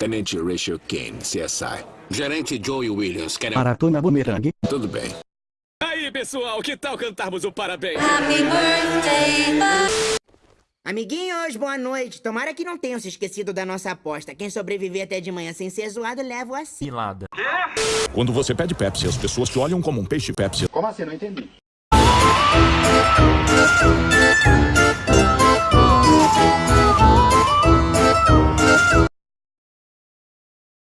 Tenente Rachel Kane, CSI. Gerente Joey Williams, querem... Maratona Boomerang. Tudo bem. Aí, pessoal, que tal cantarmos o parabéns? Happy birthday, Amiguinhos, boa noite. Tomara que não tenham se esquecido da nossa aposta. Quem sobreviver até de manhã sem ser zoado, leva o assim. Quando você pede Pepsi, as pessoas te olham como um peixe Pepsi. Como assim? Não entendi.